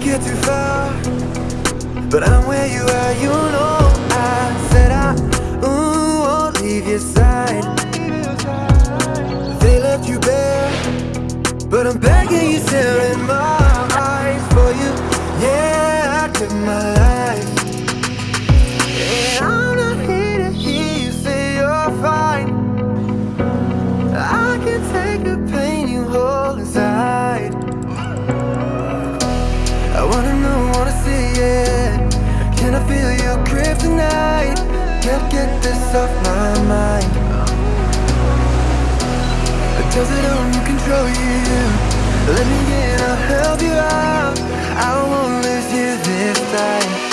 get too far. But I'm where you are, you know. I said I ooh, won't leave your side. They left you bare But I'm begging you, still in my eyes For you, yeah, I give my life I wanna know, wanna see it Can I feel your grip tonight? Can't get this off my mind Does it own control you? Let me in, I'll help you out I won't lose you this time